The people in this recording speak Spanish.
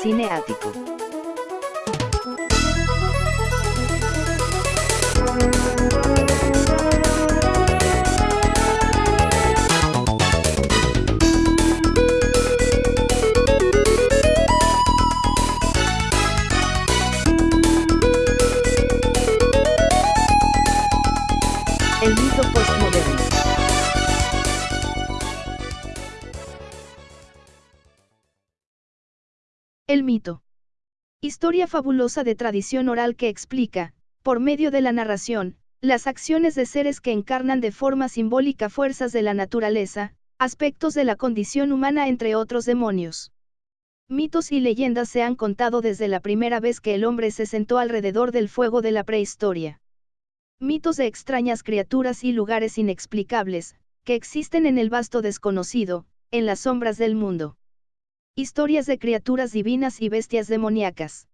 Cineático. El mito postmoderno. El mito. Historia fabulosa de tradición oral que explica, por medio de la narración, las acciones de seres que encarnan de forma simbólica fuerzas de la naturaleza, aspectos de la condición humana entre otros demonios. Mitos y leyendas se han contado desde la primera vez que el hombre se sentó alrededor del fuego de la prehistoria. Mitos de extrañas criaturas y lugares inexplicables, que existen en el vasto desconocido, en las sombras del mundo. Historias de criaturas divinas y bestias demoníacas.